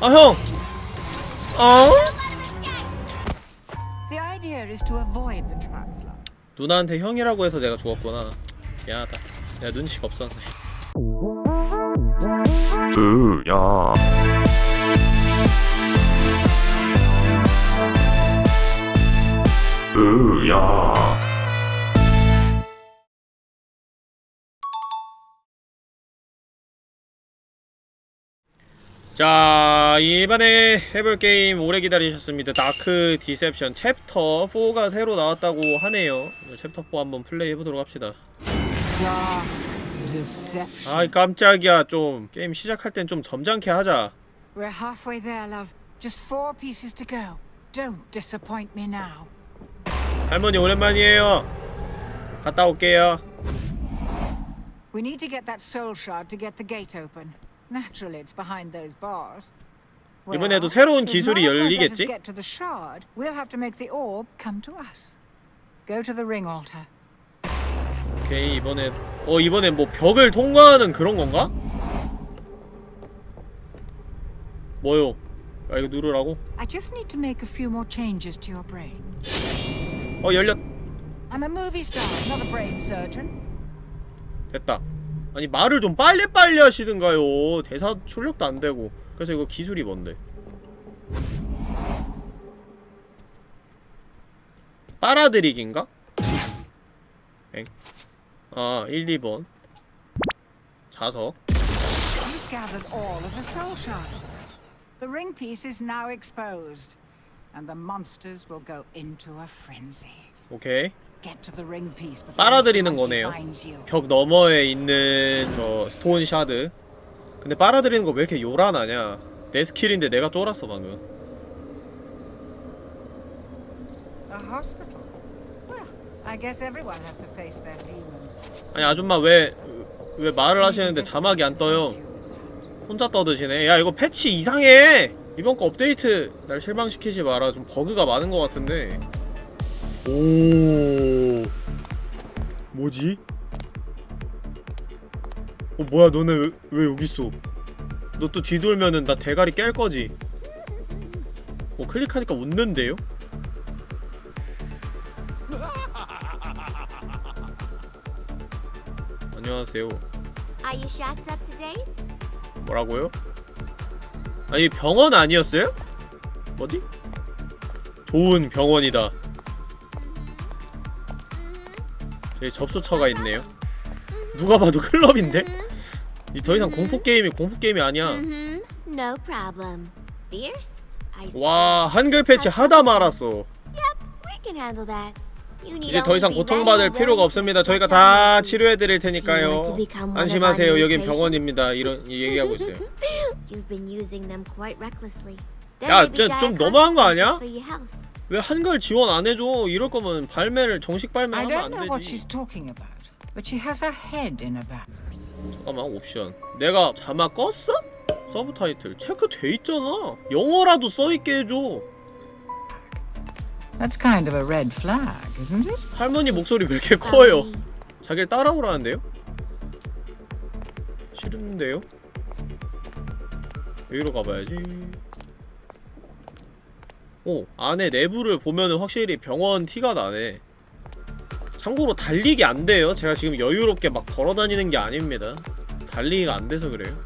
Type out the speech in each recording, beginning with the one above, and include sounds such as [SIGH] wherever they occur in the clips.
아 형! 어? The idea is to avoid the translate. 누나한테 형이라고 해서 내가 죽었구나 미안하다 내가 눈치가 없었네 으야 으야 자 이번에 해볼 게임 오래 기다리셨습니다 Dark Deception 챕터 4가 새로 나왔다고 하네요 챕터 4 한번 플레이 해보도록 합시다. 아이 깜짝이야 좀 게임 시작할 땐 좀 점잖게 하자 We're halfway there, love. Just four pieces to go. Don't disappoint me now. 할머니 오랜만이에요 갔다 올게요 We need to get that soul shard to get the gate open. Naturally, it's behind those bars. 이번에도 새로운 기술이 열리겠지? get to the shard, we'll have to make the orb come to us. Go to the ring altar. 오케이 이번에 어 이번엔 뭐 벽을 통과하는 그런 건가? 뭐요? 아 이거 누르라고? I just need to make a few more changes to your brain. 어 열렸 I'm a movie star, not a brain surgeon. 됐다 아니 말을 좀 빨리빨리 하시든가요 대사 출력도 안되고 그래서 이거 기술이 뭔데 빨아들이기인가? 엥? 아 1, 2번 자석 the ring piece is now exposed, and the monsters will go into a frenzy. 오케이 Get to the ring piece before 빨아들이는 거네요. finds you. 벽 너머에 있는 저 stone shard 근데 빨아들이는 거 왜 이렇게 요란하냐? 내 스킬인데 내가 쫄았어 방금. 아니 아줌마 왜 왜 말을 하시는데 자막이 안 떠요? 혼자 떠드시네. 야 이거 패치 이상해! 이번 거 업데이트 날 실망시키지 마라. 좀 버그가 많은 것 같은데 오 뭐지? 어 뭐야 너네 왜, 왜 여기 있어 너 또 뒤돌면은 나 대가리 깰 거지 어 클릭하니까 웃는데요? 안녕하세요? 뭐라고요? 아니 병원 아니었어요? 뭐지? 좋은 병원이다 저기 접수처가 있네요 누가 봐도 클럽인데? 이더 이상 공포게임이 공포게임이 아니야 Mm-hmm. 와 한글 패치 하다 말았어 이제 더 이상 고통받을 필요가 없습니다 저희가 다. 치료해드릴 테니까요 안심하세요 여긴? 병원입니다 이런 얘기하고 있어요 You've been using them quite recklessly. 야, There may be 좀- 좀 dire 너무한 거 아니야? 왜 한글 지원 안 해줘 이럴 거면 발매를 정식 발매하면 안 되지. 잠깐만 옵션 내가 자막 껐어? 서브 타이틀 체크돼 있잖아 영어라도 써 있게 해줘 That's kind of a red flag, isn't it? 할머니 목소리 왜 이렇게 커요. 자기를 따라오라는데요? 싫은데요? 여기로 가봐야지 오 안에 내부를 보면은 확실히 병원 티가 나네. 참고로 달리기 안 돼요. 제가 지금 여유롭게 막 걸어다니는 게 아닙니다. 달리기가 안 돼서 그래요.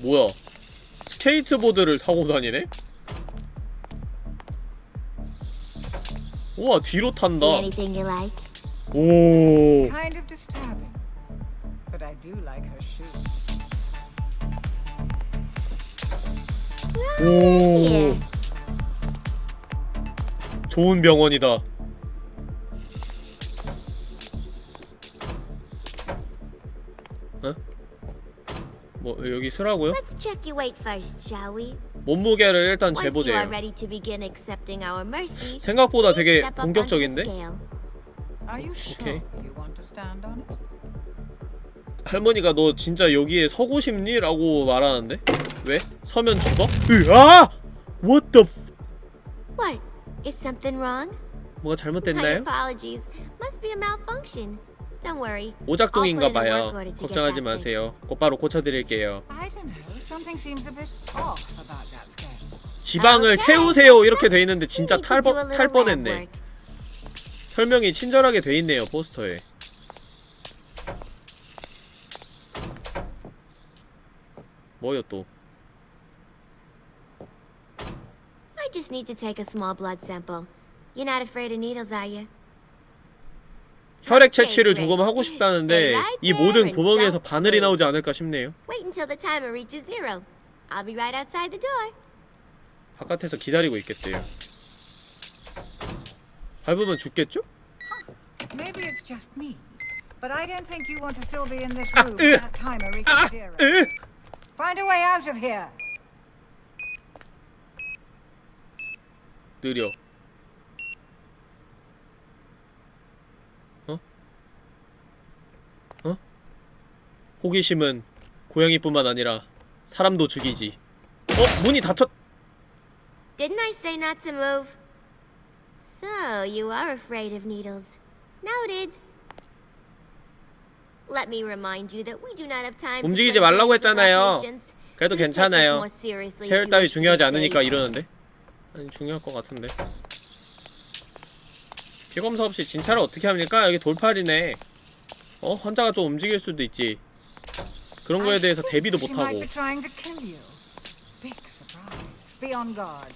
뭐야? 스케이트보드를 타고 다니네? 우와 뒤로 탄다? 오 오. 좋은 병원이다 어? 뭐 여기 쓰라고요? Let's check your weight first, shall we? 몸무게를 일단 you mercy, 생각보다 되게 공격적인데? you you it? 할머니가 너 진짜 여기에 서고 싶니? 라고 말하는데? 왜? 서면 죽어? 으아! What the f... What? Is something wrong? 뭐가 잘못됐나요? apologies. Must be a malfunction. Don't worry. 오작동인가 봐요. 걱정하지 마세요. 곧바로 고쳐드릴게요. I don't know. Something seems a bit off about that scale. 지방을 Okay. 태우세요 이렇게 돼 있는데 진짜 We need 탈, to do a 뻔- little 탈 lab 뻔했네. 설명이 친절하게 돼 있네요 포스터에. 뭐요 또? I just need to take a small blood sample. You're not afraid of needles, are you? 혈액 채취를 조금 하고 싶다는데 이 모든 구멍에서 바늘이. 나오지 않을까 싶네요. Wait until the timer reaches zero. I'll be right outside the door. 바깥에서 기다리고 있겠대요. 밟으면 죽겠죠? Maybe it's just me, but I don't think you want to still be in this Ah, room uh, when that timer reaches zero. 으! Find a way out of here. 느려. 어? 어? 호기심은 고양이뿐만 아니라 사람도 죽이지. 어? 문이 닫혔... Didn't I say not to move? So, you are afraid of needles. Noted. Let me remind you that we do not have time 움직이지 말라고 했잖아요. 그래도 괜찮아요. you 따위 중요하지 않으니까. 이러는데? 아니 중요할 것 같은데 피검사 없이 진찰을 어떻게 합니까? 여기 돌팔이네 어? 환자가 좀 움직일 수도 있지 그런 거에 대해서 대비도 못하고 be trying to kill you. Big surprise. Be on guard.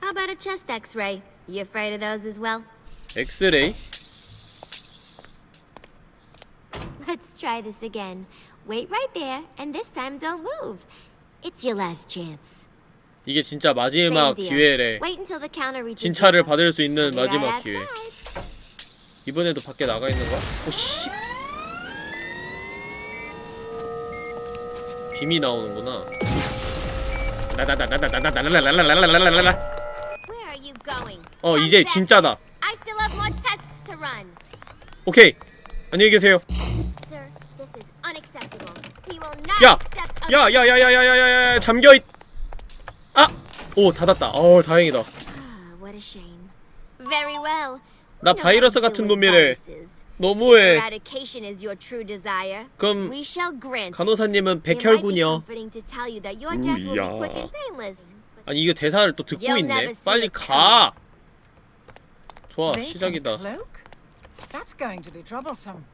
How about a chest x-ray? You afraid of those as well? 엑스레이? Let's try this again. Wait right there, and this time don't move. It's your last chance. 이게 진짜 마지막. 기회래 진찰을. 받을 수 있는 마지막 기회. 이번에도 밖에 나가 있는 거야? 오씨 빔이 나오는구나 going? 어 이제. 진짜다. 오케이 안녕히 계세요 야! Accept a- 야, 야, 야, 야, 야, 야, 야, 야, 잠겨 있. 아! 오, 닫았다. 어, 다행이다. Ah. 나 바이러스 같은 놈이래. 너무해. 그럼. 간호사님은 백혈군이요. 우야. 아니 이거 대사를 또 듣고 있네. 빨리 가. 좋아, 시작이다. Cloak? That's going to be troublesome.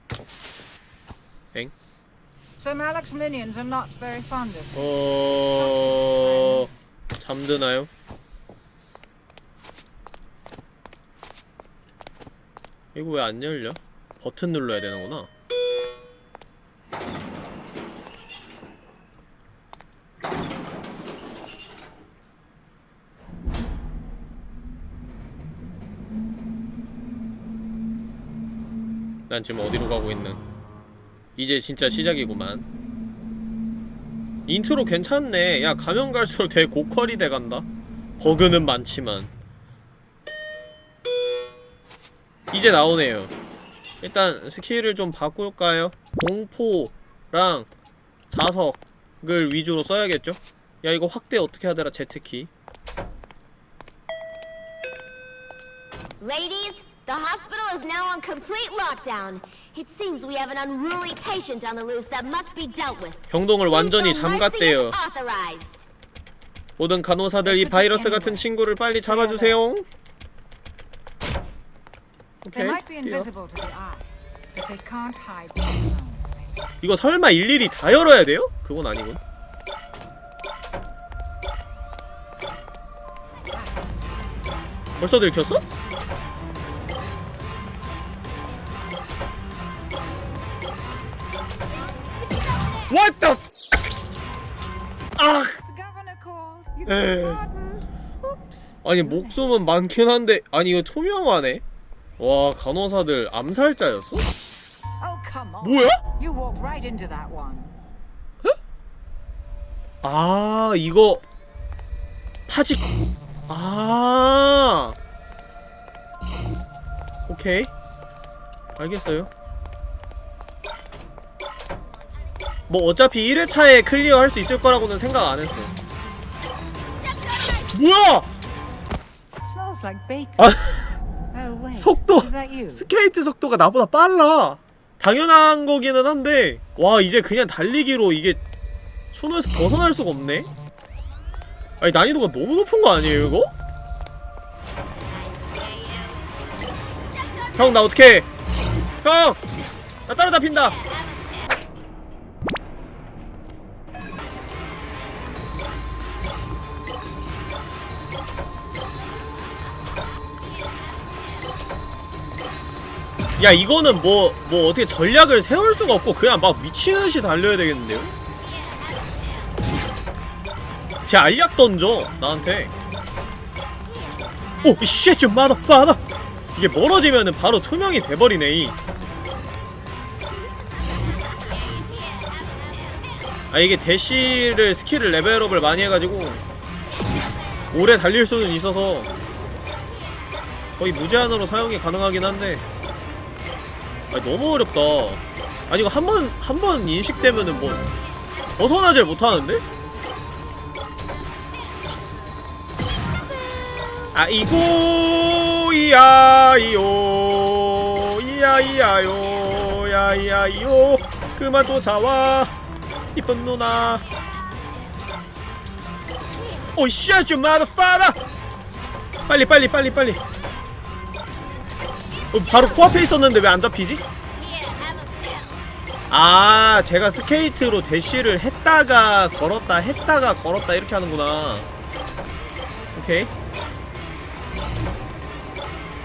엥? So Malak's minions are not very fond of. 어... 잠드나요? 이거 왜 안 열려? 버튼 눌러야 되는구나. 난 지금 어디로 가고 있는? 이제 진짜 시작이구만. 인트로 괜찮네. 야 가면 갈수록 되게 고퀄이 돼간다. 버그는 많지만 이제 나오네요. 일단 스킬을 좀 바꿀까요? 공포랑 자석을 위주로 써야겠죠? 야 이거 확대 어떻게 하더라 Z키 Ladies, the hospital is now on complete lockdown. It seems we have an unruly patient on the loose that must be dealt with. 병동을 완전히 잠갔대요. 모든 간호사들 이 바이러스 같은 친구를 빨리 잡아주세요. They 오케이. might be 뛰어. invisible to the eye, but they can't hide their bones. 이거 설마 일일이 다 열어야 돼요? 그건 아니군. 벌써 들켰어? What the f- 아! Eh. Oops. 아니 목숨은 많긴 한데 아니 이거 투명하네? 와 간호사들 암살자였어? Oh, come on. 뭐야? You walked right into that one. 아 이거 파직 아 오케이 알겠어요 뭐 어차피 1회차에 clear 할 수 있을 거라고는 생각 안 했어 뭐야. 아 Oh. 속도? 스케이트 속도가 나보다 빨라 당연한 거기는 한데 와 이제 그냥 달리기로 이게 초노에서 벗어날 수가 없네 아니 난이도가 너무 높은 거 아니에요 이거? 형 나 어떡해 형! 나 따라잡힌다 야 이거는 뭐뭐 어떻게 전략을 세울 수가 없고 그냥 막 미친듯이 달려야 되겠는데요? 제 알약 던져 나한테 oh shit, 좀 mother father 이게 멀어지면은 바로 투명이 돼버리네 이. 아 이게 대시를 skill을 level up을 많이 해가지고 오래 달릴 수는 있어서 거의 무제한으로 사용이 가능하긴 한데 아니 너무 어렵다. 아니 이거 한 번 한 번 인식되면은 뭐 벗어나질 못하는데? 아이고 이야이요 이야이야요 야이야이요 그만 쫓아와 이쁜 누나. 오 씨앗 좀 마더파다 빨리 빨리 빨리 빨리. 어, 바로 코앞에 있었는데 왜 안 잡히지? 아 제가 스케이트로 대시를 했다가 걸었다 했다가 걸었다 이렇게 하는구나 오케이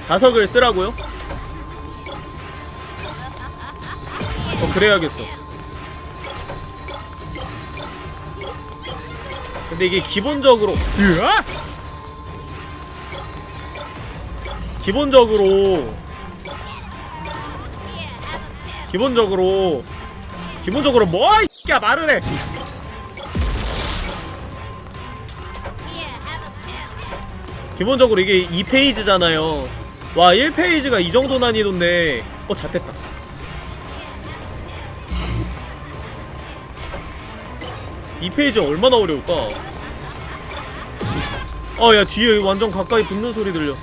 자석을 쓰라고요? 어 그래야겠어 근데 이게 기본적으로 으아! 기본적으로 기본적으로 기본적으로 뭐 이씨야 말을 해. 기본적으로 이게 2페이지잖아요. 와 1페이지가 이 정도 난이도인데 어 잣됐다. 이 페이지 얼마나 어려울까? 아야 뒤에 완전 가까이 붙는 소리 들려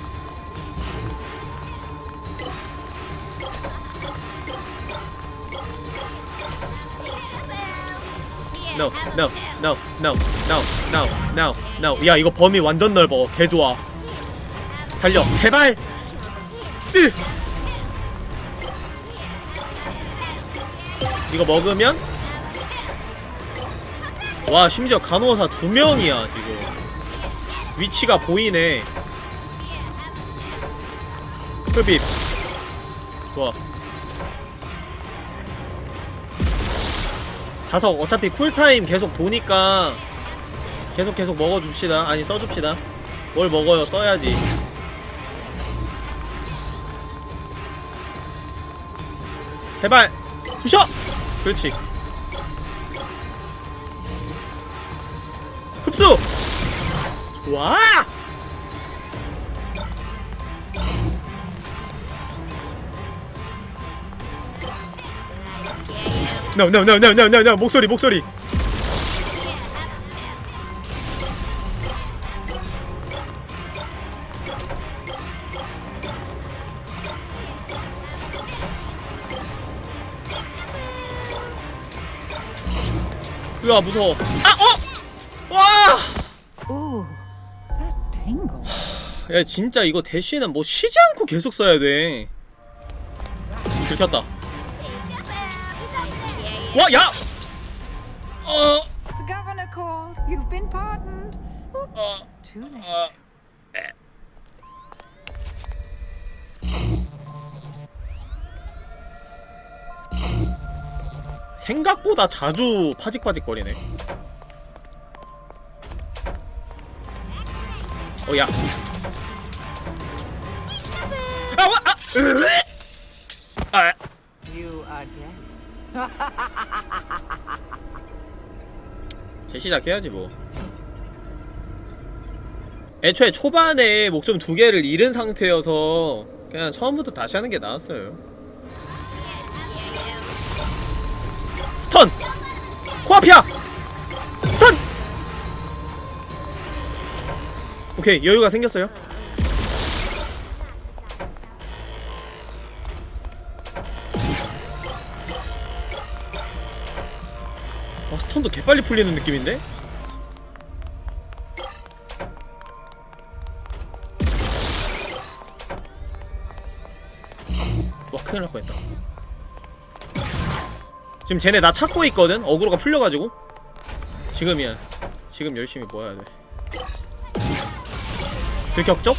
No, no, no, no, no, no, no, no. 야 이거 범위 완전 넓어. 개 좋아. 달려, 제발. 뜨. 이거 먹으면 와 심지어 간호사 두 명이야 지금. 위치가 보이네. 흡입. 좋아. 자석 어차피 쿨타임 계속 도니까 계속 계속 먹어줍시다 아니 써줍시다 뭘 먹어요 써야지 제발 부셔! 그렇지 흡수! 좋아! No no no no no no no. 목소리 목소리. 으아 무서워. 아 어! 와! 야 진짜 이거 대쉬는 뭐 쉬지 않고 계속 써야 돼. 들켰다 와 야! 어... The governor called. You've been pardoned. Oops, too late. 어... 생각보다 자주 파직파직거리네 어 야 아, 와, 아, 으, 아, You are dead. [LAUGHS] 재시작 해야지 뭐 애초에 초반에 목숨 두 개를 잃은 상태여서 그냥 처음부터 다시 하는 게 나았어요 stun! 코앞이야! stun! 오케이 여유가 생겼어요 빨리 풀리는 느낌인데? 와 큰일 날 뻔했다 지금 쟤네 나 찾고 있거든? 어그로가 풀려가지고 지금이야 지금 열심히 모아야 돼 들격적?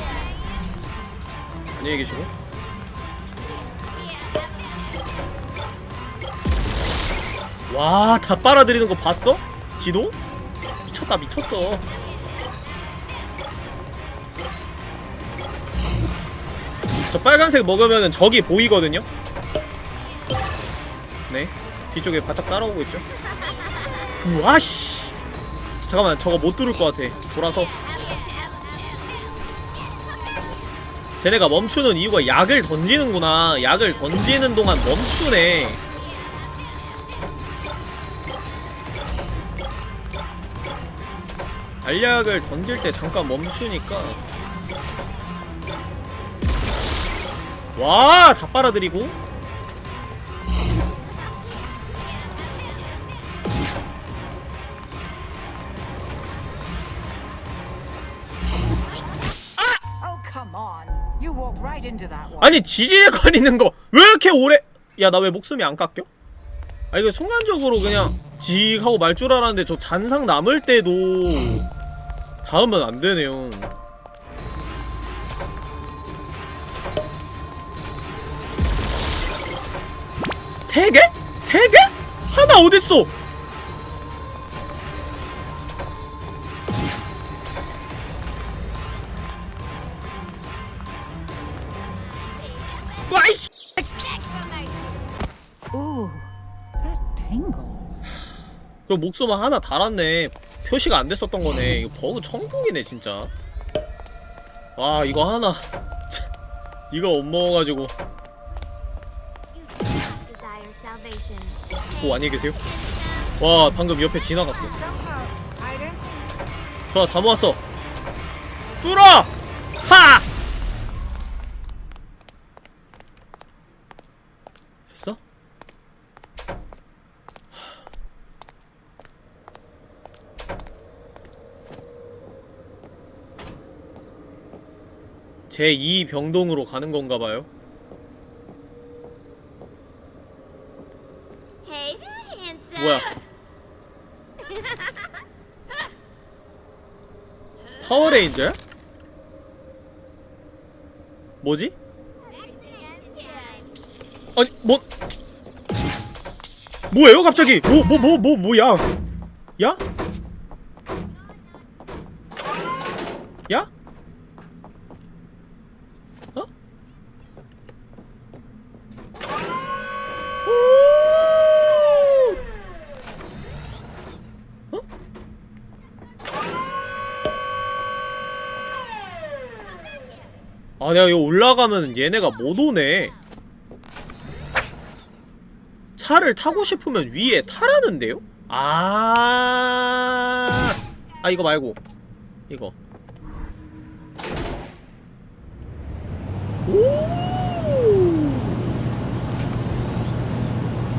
안녕히 계시고 와, 다 빨아들이는 거 봤어? 지도? 미쳤다, 미쳤어. 저 빨간색 먹으면은 적이 보이거든요? 네. 뒤쪽에 바짝 따라오고 있죠? 우와, 씨. 잠깐만, 저거 못 뚫을 것 같아. 돌아서. 쟤네가 멈추는 이유가 약을 던지는구나. 약을 던지는 동안 멈추네. 알약을 던질 때 잠깐 멈추니까. 와, 다 빨아들이고. Oh, that one. 아니 지지거리는 거 왜 이렇게 오래? 야 나 왜 목숨이 안 깎여? 아 이거 순간적으로 그냥 지 하고 말 줄 알았는데 저 잔상 남을 때도 닿으면 안 되네요 세 개? 세 개? 하나 어딨어? 와이. 그럼 목숨 하나 달았네 표시가 안 됐었던 거네. 이거 버그 천국이네 진짜. 와 이거 하나. [LAUGHS] 참, 이거 못 먹어가지고. 오 안녕히 계세요. 와 방금 옆에 지나갔어. 좋아 다 모았어. 뚫어! 하! 됐어? 제2 병동으로 가는 건가 봐요. 뭐야? 파워레인저야? 뭐지? 아니 뭐 뭐예요 갑자기 뭐 뭐 뭐 뭐 뭐, 야 야? 야? 아 내가 여기 올라가면 얘네가 못 오네 차를 타고 싶으면 위에 타라는데요? 아, 아 이거 말고 이거. 오.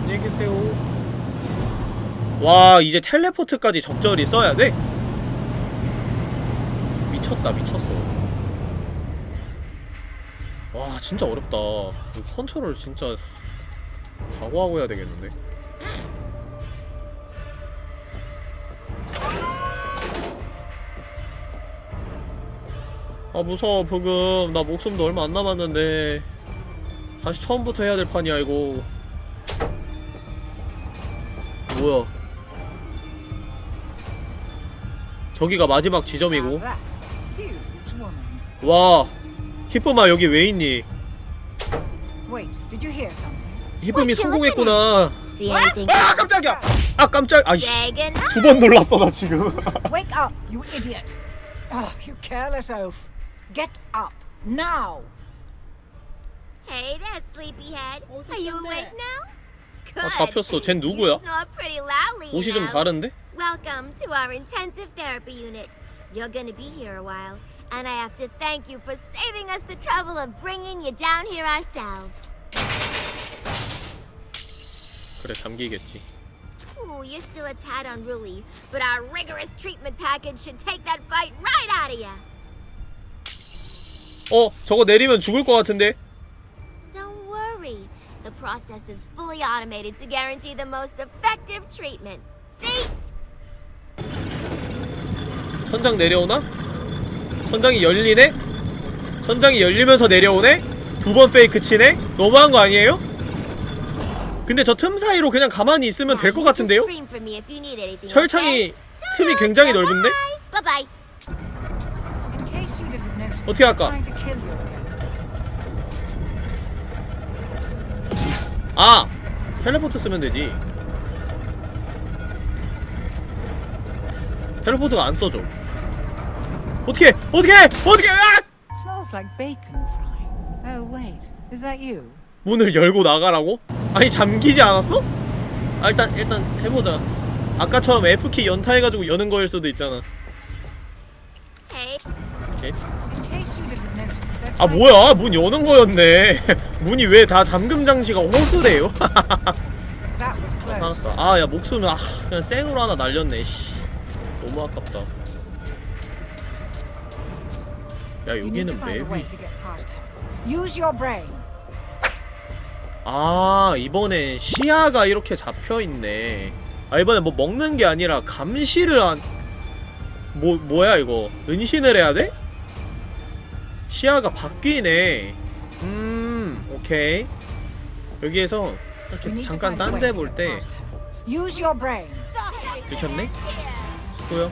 안녕히 계세요. 와 이제 텔레포트까지 적절히 써야 돼? 미쳤다 미쳤어. 와 진짜 어렵다. 이 컨트롤 진짜 각오하고 해야 되겠는데? 아 무서워 부금. 나 목숨도 얼마 안 남았는데. 다시 처음부터 해야 될 판이야 이거. 뭐야? 저기가 마지막 지점이고. 와 히쁨아 여기 왜 있니? 히쁨이 성공했구나? 아 깜짝이야 아 깜짝 아이씨 Say goodnight. 두번 놀랐어 나 지금 Wake up, you idiot! Oh, you careless oaf. Get up, now! Hey there, sleepyhead. Are you awake now? Good. 아 잡혔어 쟨 누구야? 옷이 좀. 다른데? Welcome to our intensive therapy unit. You're gonna be here a while, and I have to thank you for saving us the trouble of bringing you down here ourselves. 그래 잠기겠지 Ooh, you're still a tad unruly, but our rigorous treatment package should take that fight right out of you. 어 저거 내리면 죽을 것 같은데 Don't worry. The process is fully automated to guarantee the most effective treatment. See? 천장 내려오나? 천장이 열리네? 천장이 열리면서 내려오네? 두 번 페이크 치네? 너무한 거 아니에요? 근데 저 틈 사이로 그냥 가만히 있으면 될 것 같은데요? 철창이? 틈이 굉장히 넓은데? 어떻게 할까? 아! 텔레포트 쓰면 되지 텔레포트가 안 써져 어떻게 어떻게 어떻게 아! Smells like bacon frying. Oh wait, is that you? 문을 열고 나가라고? 아니 잠기지 않았어? 아 일단 일단 해보자 아까처럼 F키 연타해가지고 여는 거일 수도 있잖아. 오케이. 아 뭐야 문 여는 거였네 [LAUGHS] 문이 왜 다 잠금 장치가 호수래요? [LAUGHS] Close. 살았다 아야 목숨 아 그냥 생으로 하나 날렸네 씨 너무 아깝다 야 여기는 맵이. 아 이번에 시야가 이렇게 잡혀있네 아 이번에 뭐 먹는 게 아니라 감시를 한 뭐, 뭐야 이거 은신을 해야 돼? 시야가 바뀌네 음 오케이 여기에서 이렇게 잠깐 딴 데 볼 때. 들켰네? 수고요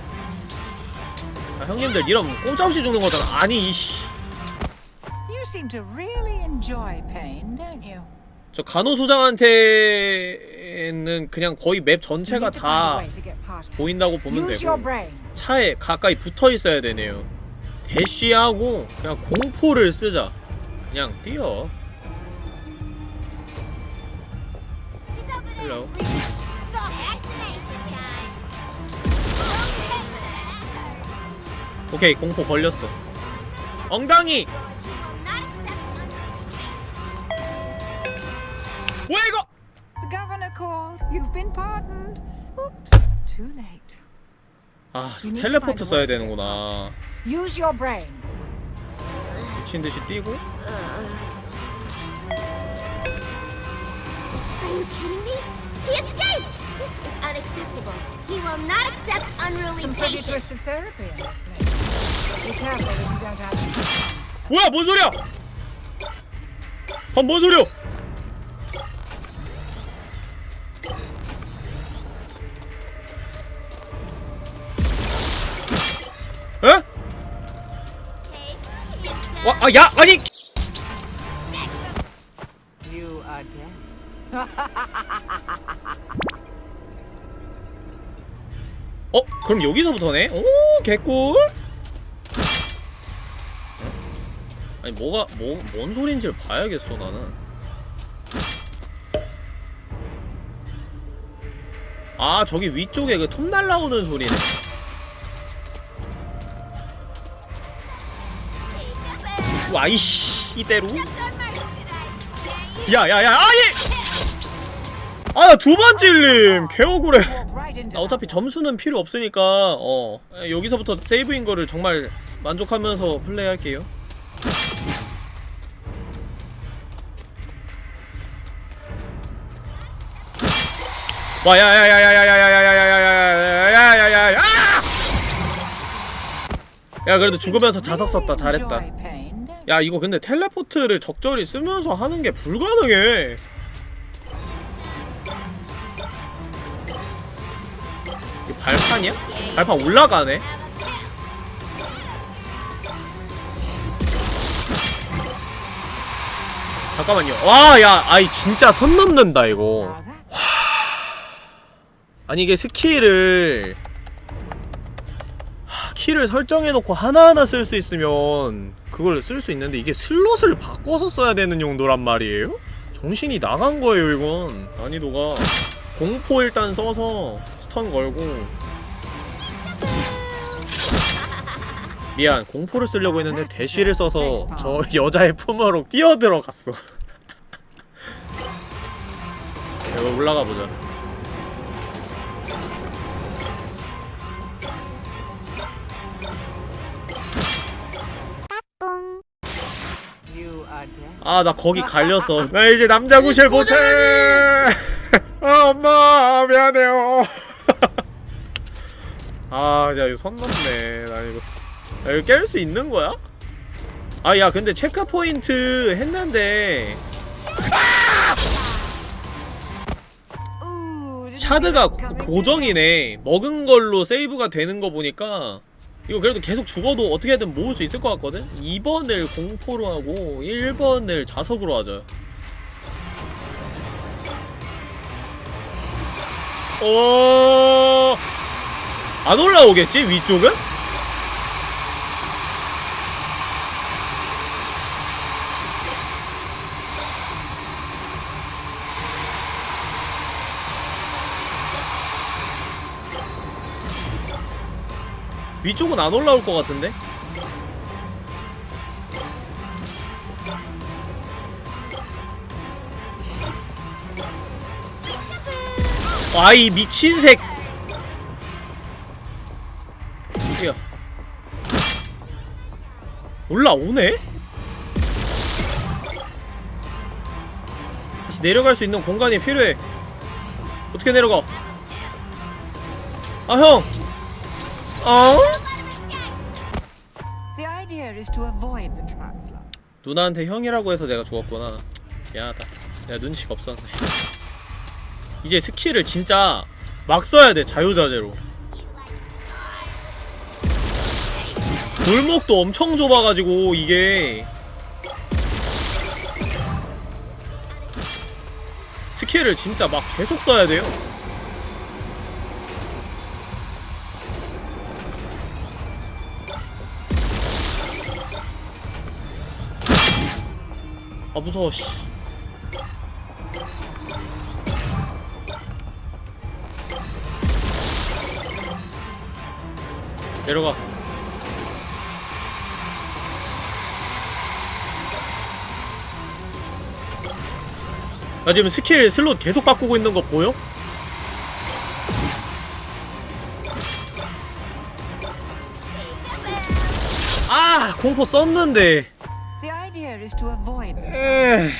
아 형님들 이런 꼼짝없이 죽는 거잖아 아니 이씨? 저 간호소장한테는 그냥 거의 맵 전체가 다. 보인다고 보면 되고. 차에 가까이 붙어 있어야 되네요. 대시하고 그냥 공포를 쓰자. 그냥 뛰어. hello. 오케이 공포 걸렸어. 엉덩이. 왜 이거? The governor called. You've been pardoned. Oops. Too late. 아, 저 텔레포트 써야 되는구나. Use your brain. 미친 듯이 뛰고. Are you kidding me? He escaped! This is unacceptable. He will not accept unruly Some pretty patients. twisted therapy in this place. Be careful that you don't have 뭐야, 뭔 소리야? 아, 뭔 소리야? 에? 와, 아, 야, 아니! You are dead. [LAUGHS] 그럼 여기서부터네? 오, 개꿀? 아니, 뭐가, 뭐, 뭔 소린지를 봐야겠어, 나는. 아, 저기 위쪽에 그 톱 날라오는 소리네. 와이씨, 이대로? 야, 야, 야, 아니! 아, 두번 찔림! 개억울해. 아, 어차피 점수는 필요 없으니까 어 여기서부터 세이브인 거를 정말 만족하면서 플레이할게요. 와 야야야야야야야야야야야야야야야야야 야 그래도 죽으면서 자석 썼다 잘했다. 야 이거 근데 텔레포트를 적절히 쓰면서 하는 게 불가능해. 발판이야? 발판 올라가네. 잠깐만요. 와, 야, 아이 진짜 선 넘는다 이거. That 아니 이게 skill을 하, 키를 설정해놓고 하나하나 쓸 수 있으면 그걸 쓸 수 있는데 이게 slot을 바꿔서 써야 되는 용도란 말이에요? 정신이 나간 거예요 이건 난이도가 공포 일단 써서 스 턴 걸고. 미안 공포를 쓰려고 했는데 대쉬를 써서 저 여자의 품으로 뛰어들어갔어. 이거 [LAUGHS] 올라가 보자. You are dead. 아나 거기 갈렸어 나 이제 남자 구실 못해. 아 엄마 미안해요 [LAUGHS] 아 진짜 이거 선 넘네 나 이거 야, 이거 깰 수 있는 거야? 아 야 근데 체크 포인트 했는데 샤드가 고정이네 먹은 걸로 세이브가 되는 거 보니까 이거 그래도 계속 죽어도 어떻게든 모을 수 있을 것 같거든? 2번을 공포로 하고 1번을 자석으로 하자 어... 안 올라오겠지? 위쪽은? 위쪽은 안 올라올 것 같은데? 아이 미친 색. 야. 올라오네? 다시 내려갈 수 있는 공간이 필요해. 어떻게 내려가? 아 형. 어? 누나한테 형이라고 해서 내가 죽었구나 미안하다 내가 눈치가 없었네 이제 skill을 진짜 막 써야 돼 자유자재로. 골목도 엄청 좁아가지고 이게. skill을 진짜 막 계속 써야 돼요. 아 무서워 씨 내려가. 나 지금 스킬 슬롯 계속 바꾸고 있는 거 보여? 아 공포 썼는데. 에이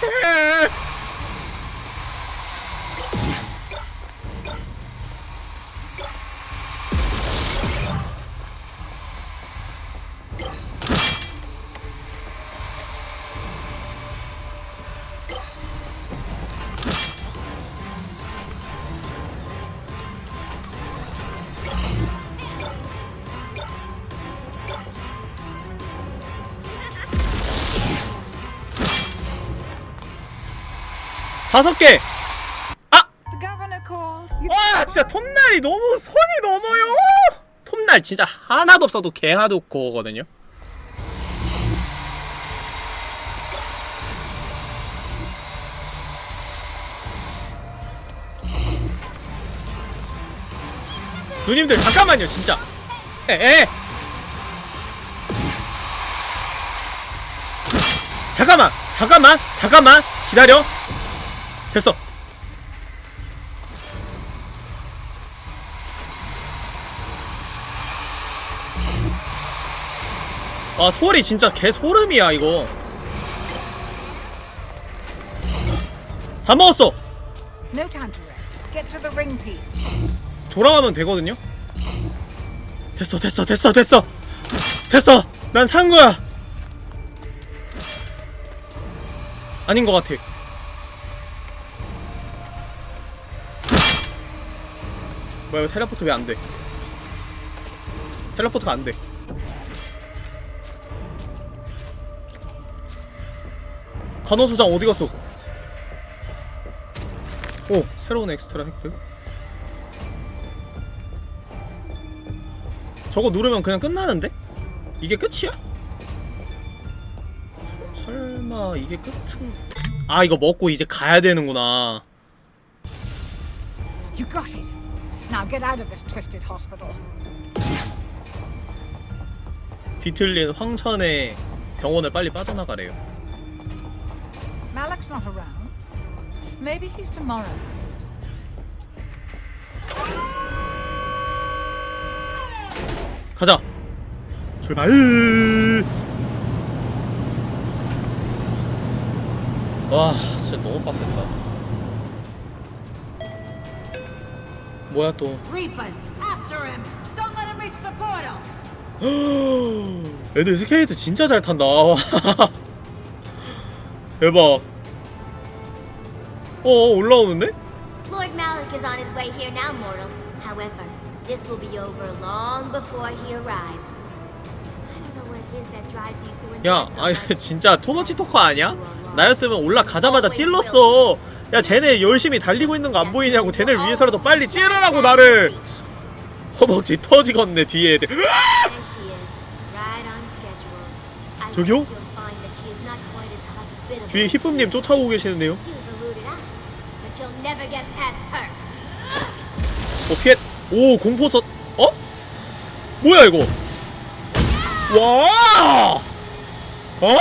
Yeah. [LAUGHS] [LAUGHS] 다섯 개! 아! 와 진짜 톱날이 너무 손이 넘어요. 톱날 진짜 하나도 없어도 개 하도 거거든요. 누님들 잠깐만요 진짜. 에에. 잠깐만 잠깐만 잠깐만. 기다려 됐어. 아 소리 진짜 개 소름이야 이거. 다 먹었어. 돌아가면 되거든요? 됐어 됐어 됐어 됐어. 됐어. 난 산 거야. 아닌 것 같아 뭐야 이거 텔레포트 왜 안돼 텔레포트가 안돼 간호수장 어디 갔어 오 새로운 엑스트라 획득 저거 누르면 그냥 끝나는데? 이게 끝이야? 설- 설마 이게 끝은 아 이거 먹고 이제 가야 되는구나 You got it. Now get out of this twisted hospital. 뒤틀린 황천의 병원을 빨리 빠져나가래요. Malak's not around. Maybe he's demoralized. 가자. 출발. 와, 진짜 너무 빡셌다. 뭐야 또? Reapers, after him! Don't let him reach the portal! 애들 스케이트 진짜 잘 탄다. 대박. 어, 올라오는데? Lord Malik is on his way here now, mortal. However, this will be over long before he arrives. I don't know what it is that drives you to 야, much. 진짜 투머치 토커 아니야? 나였으면 올라가자마자 찔렀어. 야, 쟤네 열심히 달리고 있는 거 안 보이냐고. 쟤네를 위해서라도 빨리 찌르라고 나를. 허벅지 터지겠네 뒤에 저기요? 뒤에 히쁨님 쫓아오고 계시는데요. 어 피해. 오 공포서. 어? 뭐야 이거? 와. 어?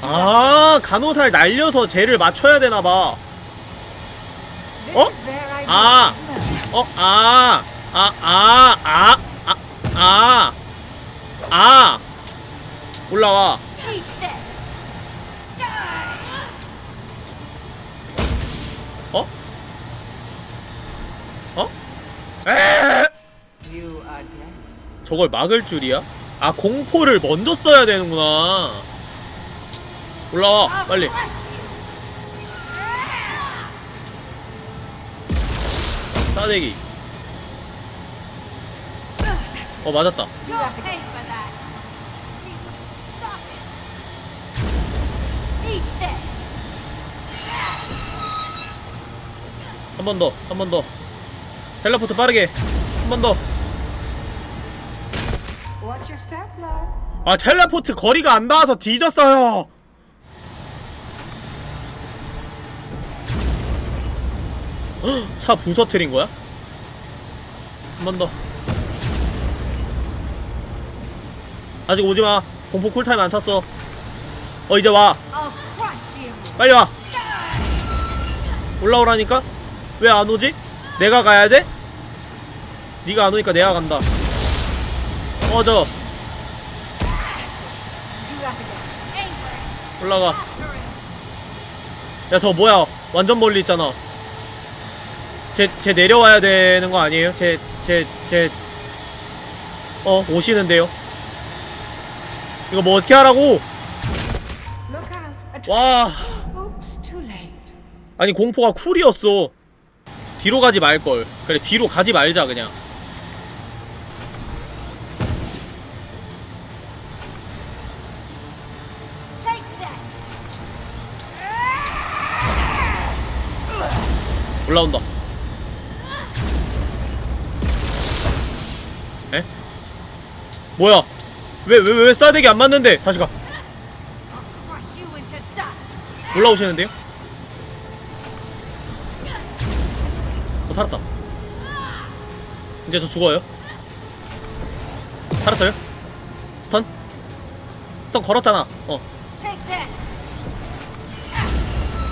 아 간호사를 날려서 쟤를 맞춰야 되나 봐. This is their idea. Of mercy. 어, 아, 아, 아, 아, 아, 아, 아, 올라와. 어? 어? 에! 저걸 막을 줄이야? 아, 공포를 먼저 써야 되는구나. 올라와, 빨리. 싸대기. 어, 맞았다. 한 번 더, 한 번 더. 텔레포트 빠르게. 한 번 더. 아 텔레포트 거리가 안 닿아서 뒤졌어요 헉, [GASPS] 차 부서뜨린 거야? 한 번 더 아직 오지 마 공포 쿨타임 안 찼어 어 이제 와! 빨리 와 올라오라니까? 왜 안 오지? 내가 가야 돼? 네가 안 오니까 내가 간다 that again. 올라가 야 저 뭐야 완전 멀리 있잖아 쟤, 쟤 내려와야 되는 거 아니에요? 쟤, 쟤, 쟤 어, 오시는데요? 이거 뭐 어떻게 하라고? 와. 아니 공포가 쿨이었어 뒤로 가지 말걸 그래 뒤로 가지 말자 그냥! 올라온다 뭐야 왜 왜 왜 싸대기 안 맞는데 다시 가! 올라오시는데요? 어 살았다 이제 저 죽어요 살았어요? 스턴? 스턴 걸었잖아 어!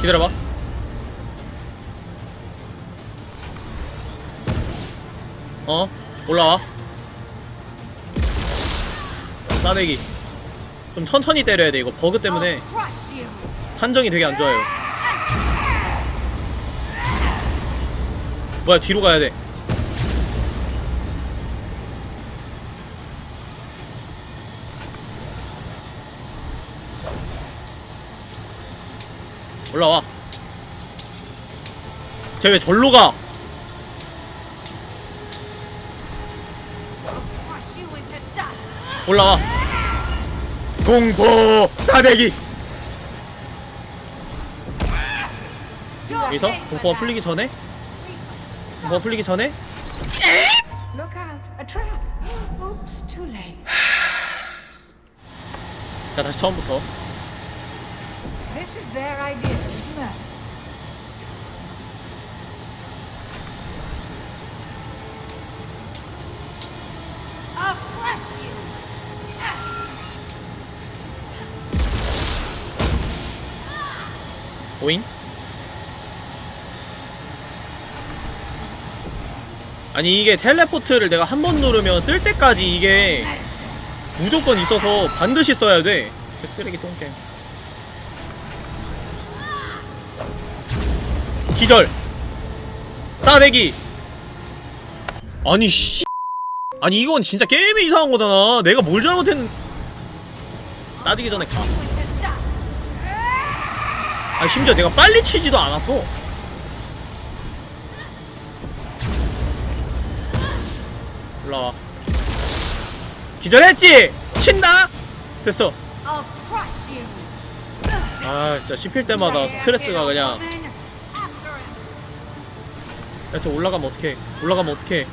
기다려봐 어 올라와 싸대기 좀 천천히 때려야 돼 이거 버그 때문에! 판정이 되게 안 좋아요. 뭐야 뒤로 가야 돼. 올라와. 쟤 왜 절로 가? 올라와. 공포 싸대기. You'll 여기서 공포가. 풀리기 전에 공포가 풀리기 전에. 자 다시 처음부터 오잉? 아니 이게 텔레포트를 내가 한 번 누르면 쓸 때까지 이게 무조건 있어서 반드시 써야 돼. 그 쓰레기 똥겜. 기절. 싸대기. 아니 씨. 아니 이건 진짜 게임이 이상한 거잖아. 내가 뭘 잘못했는? 따지기 전에 가. 아 심지어 내가 빨리 치지도 않았어. 올라와. 기절했지? 친다. 됐어. 아 진짜 씹힐 때마다 스트레스가 그냥. After him. 야, 저 올라가면 어떡해. 올라가면 어떡해.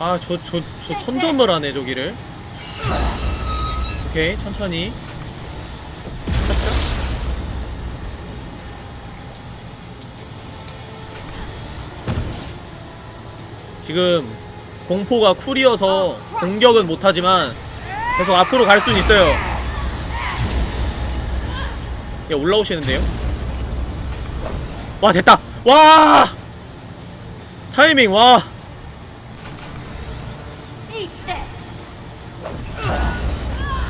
아, 저, 저, 저 선점을 하네, 저기를. 오케이, 천천히. 지금 공포가 쿨이어서 공격은 못하지만 계속 앞으로 갈 수는 있어요. 야 올라오시는데요? 와 됐다! 와! 타이밍 와!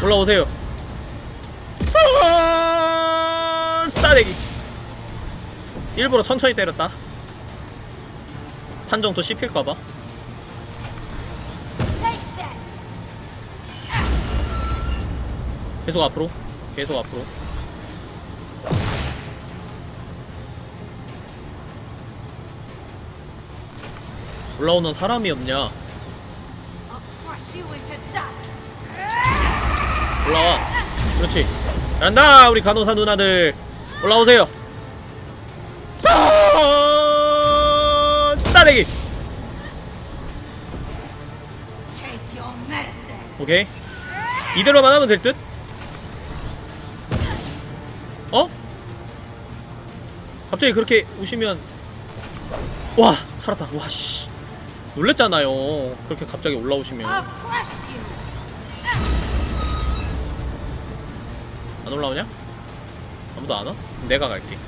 올라오세요. 아, 싸대기. 일부러 천천히 때렸다. 판정도 씹힐까봐. Take this. 계속 앞으로. 계속 앞으로. 올라오는 사람이 없냐 올라와. 그렇지. 잘한다 우리 간호사 누나들. 올라오세요. 싸 싸대기. 오케이. 이대로만 하면 될 듯? 어? 갑자기 그렇게 우시면 와 살았다. 와씨. 놀랬잖아요. 그렇게 갑자기 올라오시면 안 올라오냐? 아무도 안 와? 내가 갈게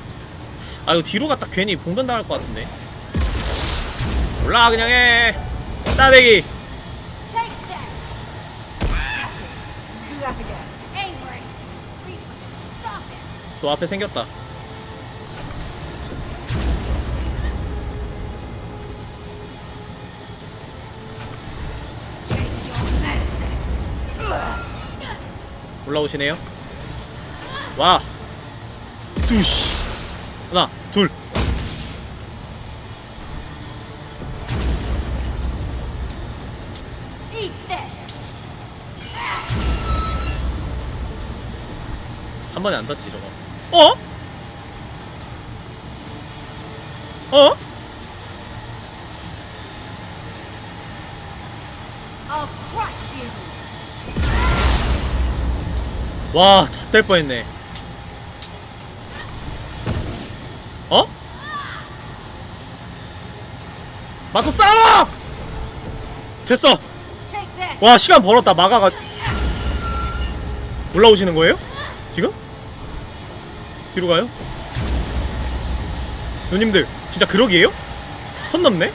아 이거 뒤로 갔다 괜히 봉변 당할 것 같은데 올라와 그냥 해 싸대기. 저 앞에 생겼다. 올라오시네요 와 두시 하나 둘 Eat this. 한 번에 안 닿지 저거 어? 어? 와, 잣될 뻔했네. 맞서 싸워! 됐어. 와, 시간 벌었다. 마가가 올라오시는 거예요? 지금? 뒤로 가요? 누님들, 진짜 그러기에요? 선 넘네?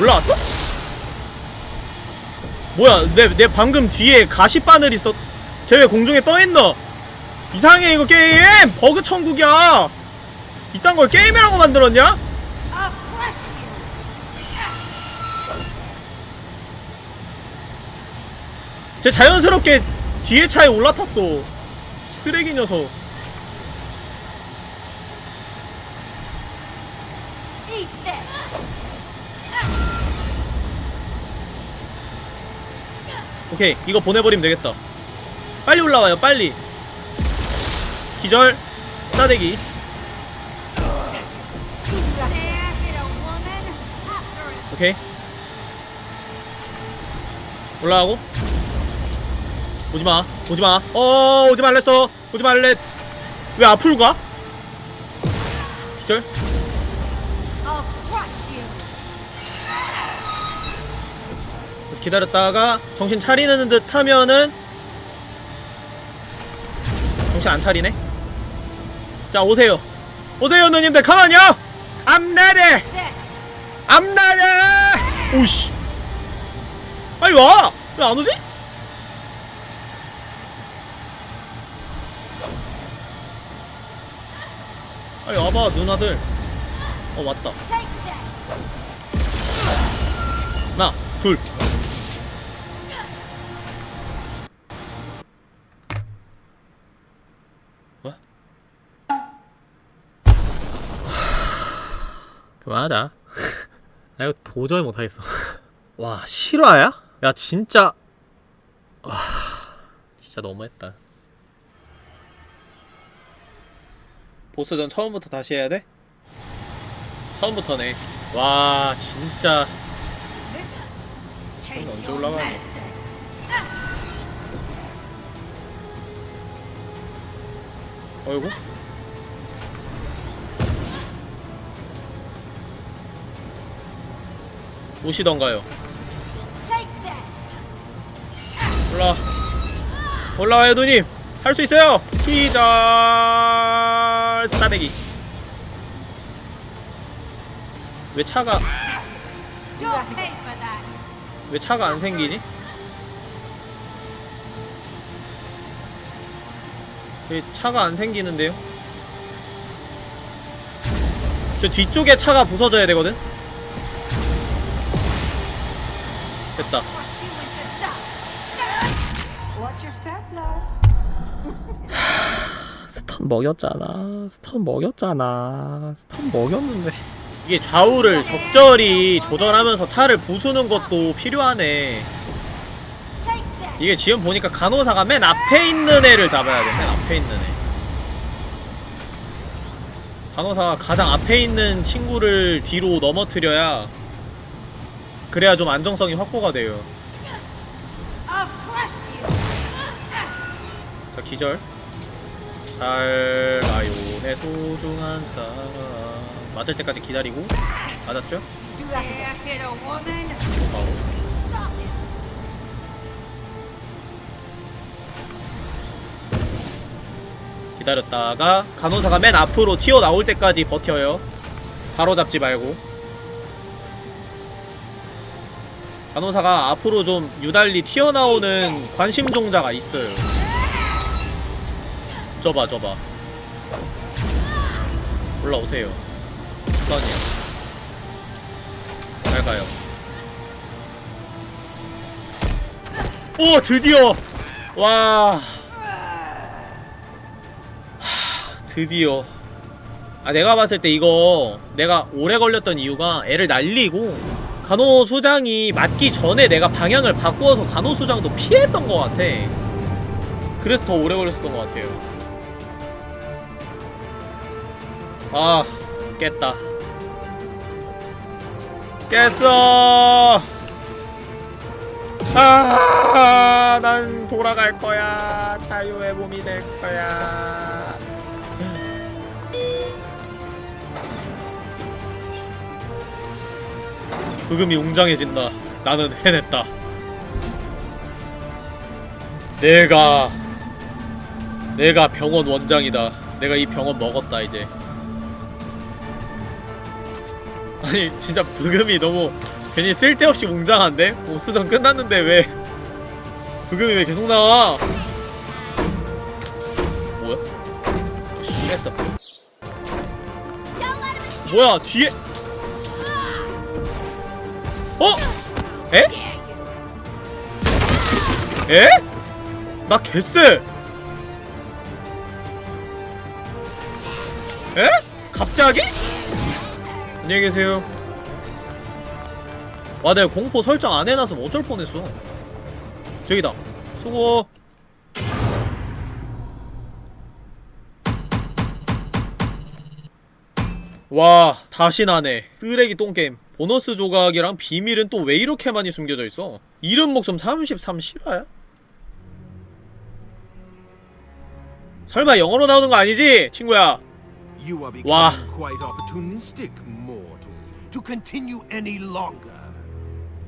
올라왔어? 뭐야, 내, 내 방금 뒤에 가시바늘 있었, 쟤 왜 공중에 떠있노? 이상해, 이거 게임! 버그 천국이야! 이딴 걸 게임이라고 만들었냐? 쟤 자연스럽게 뒤에 차에 올라탔어. 쓰레기 녀석. 오케이, 이거 보내버리면 되겠다. 빨리 올라와요, 빨리. 기절, 싸대기. 오케이. 올라가고. 오지마, 오지마. 어, 오지 말랬어. 오지 말래. 왜 앞으로 가? 기절. You. 기다렸다가 정신 차리는 듯 하면은 정신 안 차리네 자 오세요. 오세요 누님들. Ready. I'm ready. 오씨. 빨리 와! 왜 안 오지? 빨리 와봐 누나들. 어 왔다. 하나 둘 그만하자 [LAUGHS] 나 이거 도저히 못하겠어. [LAUGHS] 와 실화야? 야 진짜. 와 진짜 너무했다. 보스전 처음부터 다시 해야 돼? 처음부터네. 와 진짜. 손 언제 올라가냐 어이구 오시던가요 올라 올라와요 누님 할 수 있어요 기절 싸대기 왜 차가. 왜 차가 안 생기지? 왜 차가 안 생기는데요? 저 뒤쪽에 차가 부서져야 되거든? 됐다. stun 먹였잖아 stun 먹였잖아 stun 먹였는데 이게 좌우를 적절히 조절하면서 차를 부수는 것도 필요하네 이게 지금 보니까 간호사가 맨 앞에 있는 애를 잡아야 돼. 맨 앞에 있는 애. 간호사가 가장 앞에 있는 친구를 뒤로 넘어뜨려야 그래야 좀 안정성이 확보가 돼요. 자 기절. 잘 가요 내 소중한 사람. 맞을 때까지 기다리고 맞았죠? 바로. 기다렸다가 간호사가 맨 앞으로 튀어나올 때까지 버텨요 바로 잡지 말고 간호사가 앞으로 좀 유달리 튀어나오는 관심종자가 있어요. 저봐 저봐. 올라오세요. 스턴이야 잘 가요. 오 드디어! 와. 하, 드디어. 아 내가 봤을 때 이거 내가 오래 걸렸던 이유가 애를 날리고 간호수장이 맞기 전에 내가 방향을 바꾸어서 간호수장도 피했던 것 같아 그래서 더 오래 걸렸었던 것 같아요 아 깼다 깼어 아, 난 돌아갈 거야. 자유의 몸이 될 거야. 브금이 웅장해진다. 나는 해냈다. 내가 내가 병원 원장이다. 내가 이 병원 먹었다 이제. 아니 진짜 브금이 너무 괜히 쓸데없이 웅장한데? 보스전 끝났는데 왜 브금이 왜 계속 나와? 뭐야? shit 뭐야 뒤에 어? 에? 에? 나 개쎄 에? 갑자기? 안녕히 계세요 와 내가 공포 설정 안 해놔서 어쩔 뻔했어 저기다 수고 와 다시 나네 쓰레기 똥게임 보너스 조각이랑 비밀은 또 왜 이렇게 많이 숨겨져 있어 이름 목숨 33 실화야? 설마 영어로 나오는 거 아니지? 친구야 longer.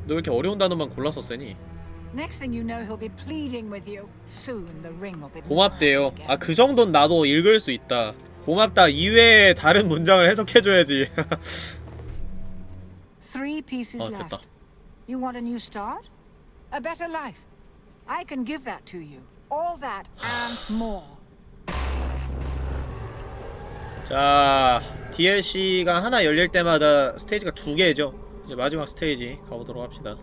너왜 이렇게 어려운 단어만 골라서 쓰니? 고맙대요. 아. 그 정도는 나도 읽을 수 있다. 고맙다 이외에 다른 문장을 해석해줘야지. Three pieces 아 left. 됐다. You want a new start? A better life? I can give that to you. All that and more. 자 DLC가 하나 열릴 때마다 스테이지가 두 개죠. 이제 마지막 스테이지 가보도록 합시다.